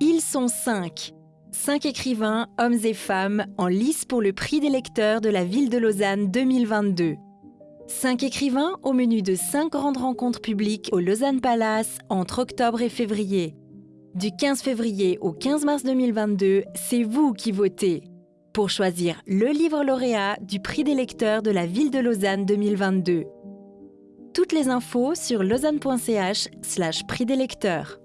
Ils sont cinq. Cinq écrivains, hommes et femmes, en lice pour le prix des lecteurs de la ville de Lausanne 2022. Cinq écrivains au menu de cinq grandes rencontres publiques au Lausanne Palace entre octobre et février. Du 15 février au 15 mars 2022, c'est vous qui votez pour choisir le livre lauréat du prix des lecteurs de la ville de Lausanne 2022. Toutes les infos sur lausanne.ch slash prix des lecteurs.